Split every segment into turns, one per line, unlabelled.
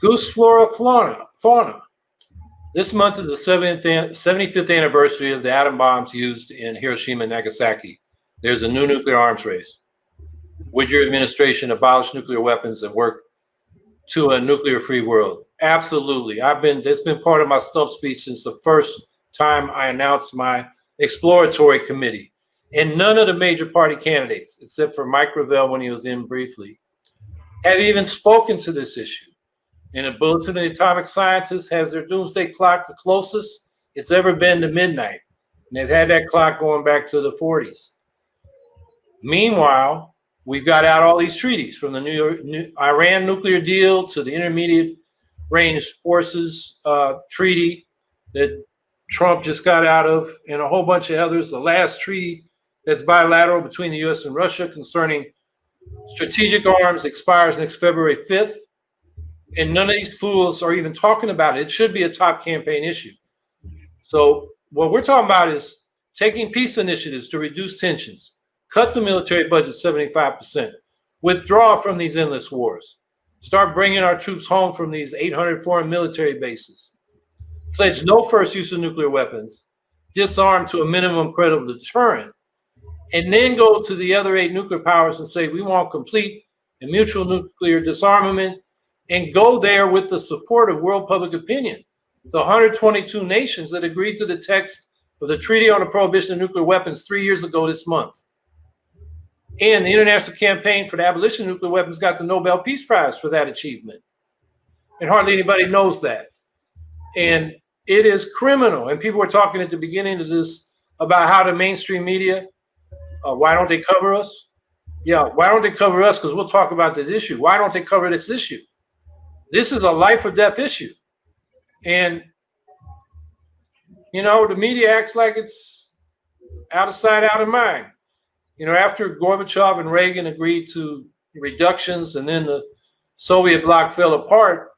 Goose Flora Fauna. fauna. This month is the 75th anniversary of the atom bombs used in Hiroshima and Nagasaki. There's a new nuclear arms race. Would your administration abolish nuclear weapons and work to a nuclear free world? Absolutely. I've been, that's been part of my stump speech since the first time I announced my exploratory committee. And none of the major party candidates, except for Mike Gravel when he was in briefly, have even spoken to this issue. And the Bulletin of the Atomic Scientists has their doomsday clock the closest it's ever been to midnight. And they've had that clock going back to the 40s. Meanwhile, we've got out all these treaties from the New New, Iran nuclear deal to the intermediate range forces uh, treaty that Trump just got out of, and a whole bunch of others. The last treaty that's bilateral between the U.S. and Russia concerning strategic arms expires next February 5th. And none of these fools are even talking about it. It should be a top campaign issue. So, what we're talking about is taking peace initiatives to reduce tensions, cut the military budget 75%, withdraw from these endless wars, start bringing our troops home from these 800 foreign military bases, pledge no first use of nuclear weapons, disarm to a minimum credible deterrent, and then go to the other eight nuclear powers and say we want complete and mutual nuclear disarmament and go there with the support of world public opinion. The 122 nations that agreed to the text of the Treaty on the Prohibition of Nuclear Weapons three years ago this month. And the International Campaign for the Abolition of Nuclear Weapons got the Nobel Peace Prize for that achievement. And hardly anybody knows that. And it is criminal. And people were talking at the beginning of this about how the mainstream media, uh, why don't they cover us? Yeah, why don't they cover us? Because we'll talk about this issue. Why don't they cover this issue? This is a life or death issue. And, you know, the media acts like it's out of sight, out of mind. You know, after Gorbachev and Reagan agreed to reductions and then the Soviet bloc fell apart,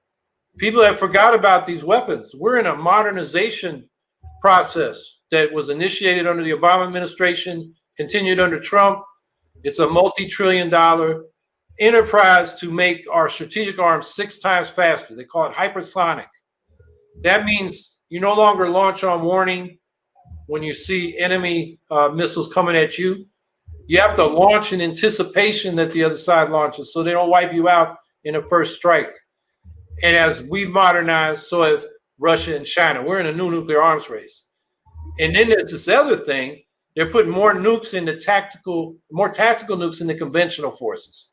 people have forgot about these weapons. We're in a modernization process that was initiated under the Obama administration, continued under Trump. It's a multi-trillion dollar enterprise to make our strategic arms six times faster. They call it hypersonic. That means you no longer launch on warning when you see enemy uh, missiles coming at you. You have to launch in anticipation that the other side launches so they don't wipe you out in the first strike. And as we've modernized, so have Russia and China. We're in a new nuclear arms race. And then there's this other thing. They're putting more nukes in the tactical, more tactical nukes in the conventional forces.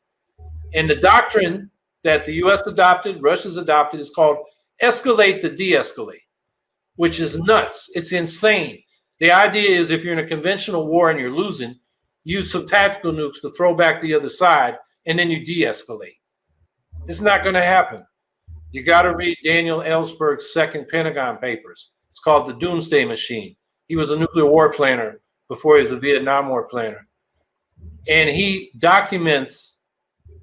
And the doctrine that the US adopted, Russia's adopted, is called escalate to de escalate, which is nuts. It's insane. The idea is if you're in a conventional war and you're losing, use some tactical nukes to throw back the other side, and then you de escalate. It's not going to happen. You got to read Daniel Ellsberg's second Pentagon papers. It's called The Doomsday Machine. He was a nuclear war planner before he was a Vietnam War planner. And he documents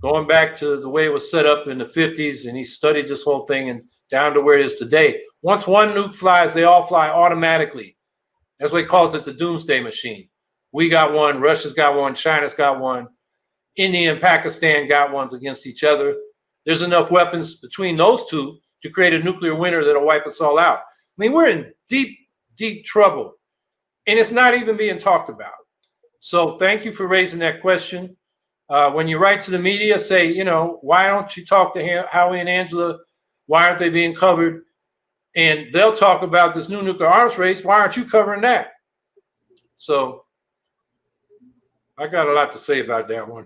going back to the way it was set up in the 50s, and he studied this whole thing and down to where it is today. Once one nuke flies, they all fly automatically. That's what he calls it the doomsday machine. We got one, Russia's got one, China's got one, India and Pakistan got ones against each other. There's enough weapons between those two to create a nuclear winter that'll wipe us all out. I mean, we're in deep, deep trouble, and it's not even being talked about. So thank you for raising that question. Uh, when you write to the media, say, you know, why don't you talk to Howie and Angela? Why aren't they being covered? And they'll talk about this new nuclear arms race. Why aren't you covering that? So I got a lot to say about that one.